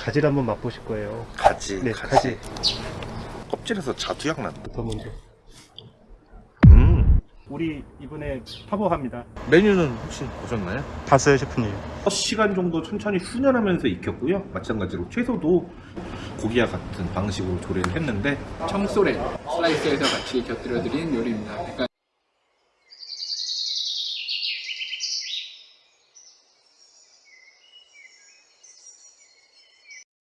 가지를 한번 맛보실 거예요. 가지, 네, 가지. 껍질에서 자두향 난다. 더 먼저. 음. 우리 이번에 파보합니다. 메뉴는 혹시 보셨나요? 봤어요, 셰프님. 6시간 정도 천천히 훈연하면서 익혔고요. 마찬가지로 채소도 고기와 같은 방식으로 조리를 했는데 청소렌 슬라이스해서 같이 곁들여 드린 요리입니다. 그러니까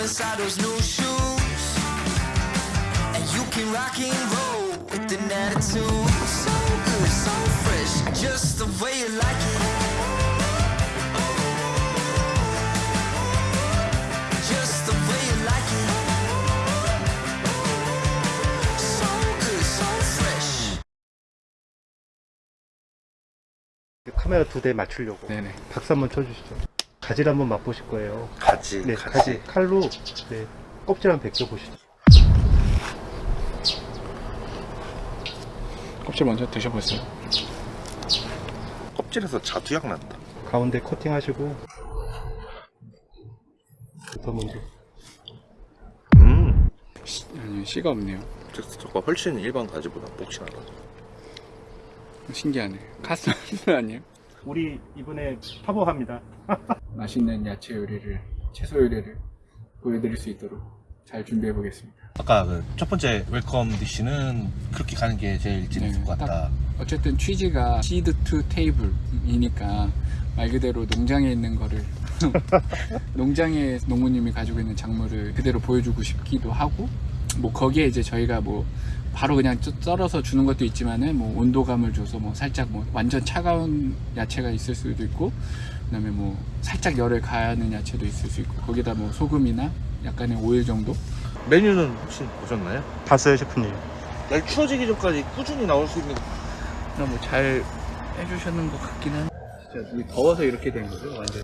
soul inside those new shoes. And you can rock and roll with an attitude. So good, so fresh, just the way you like it. Just the way you like it. So good, so fresh. 카메라 두 대 맞추려고. 네네. 박수 한번 쳐주시죠. 가지를 한번 맛보실 거예요. 가지, 네, 가지. 칼로 네, 껍질 한번 벗겨 보시죠. 껍질 먼저 드셔보세요. 껍질에서 자두향 난다. 가운데 코팅하시고 더 먼저. 음. 아니요, 씨가 없네요. 텍스처가 훨씬 일반 가지보다 복신하다. 신기하네. 카스 아니에요? 우리 이번에 파보합니다. 맛있는 야채 요리를 채소 요리를 보여드릴 수 있도록 잘 준비해 보겠습니다. 아까 그 첫 번째 welcome dish는 그렇게 가는 게 제일 재밌을 것 같다. 딱 어쨌든 취지가 seed to table이니까 말 그대로 농장에 있는 거를 농장에 농부님이 가지고 있는 작물을 그대로 보여주고 싶기도 하고 뭐 거기에 이제 저희가 뭐 바로 그냥 쪄- 썰어서 주는 것도 있지만은 뭐 온도감을 줘서 뭐 살짝 뭐 완전 차가운 야채가 있을 수도 있고 그다음에 뭐 살짝 열을 가하는 야채도 있을 수 있고 거기다 뭐 소금이나 약간의 오일 정도 메뉴는 혹시 보셨나요? 봤어요, 셰프님. 날 추워지기 전까지 꾸준히 나올 수 있는 뭐잘 해주셨는 것 같긴 한데 진짜 더워서 이렇게 된 거죠 완전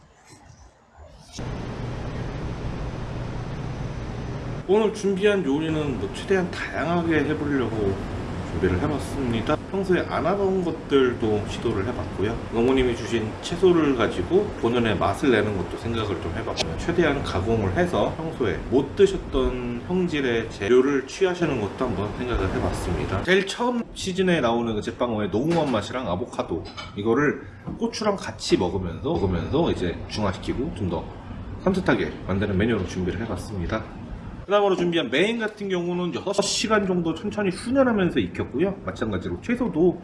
오늘 준비한 요리는 뭐 최대한 다양하게 해보려고 준비를 해봤습니다. 평소에 안 하던 것들도 시도를 해봤고요. 어머님이 주신 채소를 가지고 본연의 맛을 내는 것도 생각을 좀 해봤고요. 최대한 가공을 해서 평소에 못 드셨던 형질의 재료를 취하시는 것도 한번 생각을 해봤습니다. 제일 처음 시즌에 나오는 그 제빵어의 농후한 맛이랑 아보카도 이거를 고추랑 같이 먹으면서 먹으면서 이제 중화시키고 좀 더 산뜻하게 만드는 메뉴로 준비를 해봤습니다. 그 다음으로 준비한 메인 같은 경우는 6시간 정도 천천히 훈연하면서 익혔고요. 마찬가지로 채소도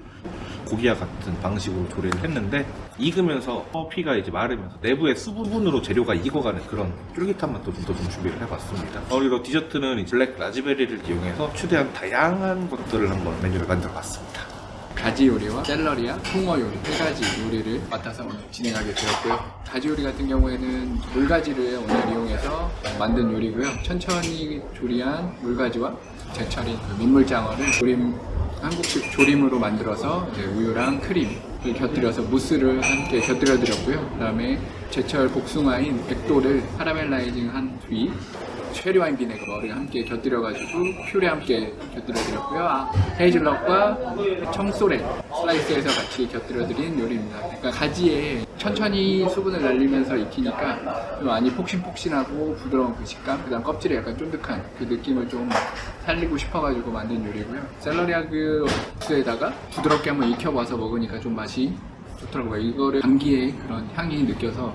고기와 같은 방식으로 조리를 했는데 익으면서 피가 이제 마르면서 내부의 수분으로 재료가 익어가는 그런 쫄깃한 맛도 좀 더 좀 준비를 해봤습니다. 그리고 디저트는 블랙 라즈베리를 이용해서 최대한 다양한 것들을 한번 메뉴를 만들어 봤습니다. 가지 요리와 샐러리와 홍어 요리 세 가지 요리를 맡아서 진행하게 되었고요. 가지 요리 같은 경우에는 물가지를 오늘 이용해서 만든 요리고요. 천천히 조리한 물가지와 제철인 그 민물장어를 조림 한국식 조림으로 만들어서 우유랑 크림을 곁들여서 무스를 함께 곁들여 드렸고요. 그 다음에 제철 복숭아인 백도를 카라멜라이징한 뒤 체리와인 비네거를 함께 곁들여가지고 퓨레 함께 곁들여드렸고요. 아, 헤이즐넛과 청소렌 슬라이스해서 같이 곁들여드린 요리입니다. 그러니까 가지에 천천히 수분을 날리면서 익히니까 좀 많이 폭신폭신하고 부드러운 그 식감, 그 다음 껍질에 약간 쫀득한 그 느낌을 좀 살리고 싶어가지고 만든 요리고요. 샐러리아그에다가 부드럽게 한번 익혀봐서 먹으니까 좀 맛이 좋더라고요. 이거를 감기의 그런 향이 느껴서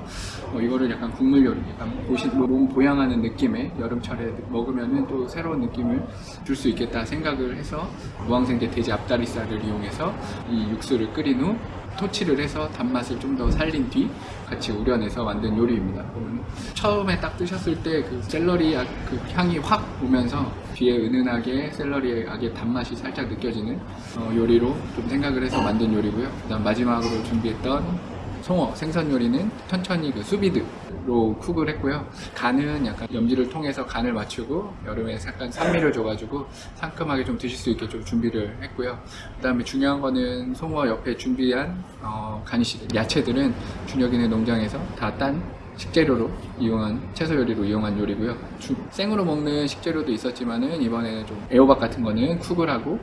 어, 이거를 약간 국물 요리, 약간 보시, 뭐몸 보양하는 느낌의 여름철에 먹으면은 또 새로운 느낌을 줄 수 있겠다 생각을 해서 무항생제 돼지 앞다리살을 이용해서 이 육수를 끓인 후 토치를 해서 단맛을 좀 더 살린 뒤 같이 우려내서 만든 요리입니다. 처음에 딱 드셨을 때 그 샐러리 약- 그 향이 확 오면서 뒤에 은은하게 샐러리의 악의 단맛이 살짝 느껴지는 어, 요리로 좀 생각을 해서 만든 요리고요. 그다음 마지막으로 준비했던 송어 생선 요리는 천천히 그 수비드로 쿡을 했고요. 간은 약간 염지를 통해서 간을 맞추고 여름에 약간 산미를 줘가지고 상큼하게 좀 드실 수 있게 좀 준비를 했고요. 그 다음에 중요한 거는 송어 옆에 준비한 어, 간이시들 야채들은 준혁이네 농장에서 다 딴 식재료로 이용한 채소 요리로 이용한 요리고요. 주- 생으로 먹는 식재료도 있었지만은 이번에는 좀 애호박 같은 거는 cook을 하고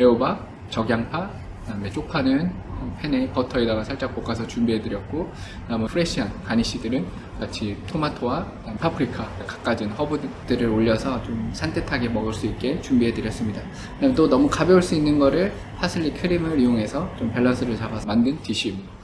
애호박, 적양파, 그다음에 쪽파는 팬에 버터에다가 살짝 볶아서 준비해드렸고 그다음에 fresh한 garnish들은 같이 토마토와 파프리카 갖가지 허브들을 올려서 좀 산뜻하게 먹을 수 있게 준비해드렸습니다. 그다음에 또 너무 가벼울 수 있는 거를 파슬리 크림을 이용해서 좀 밸런스를 잡아서 만든 dish입니다.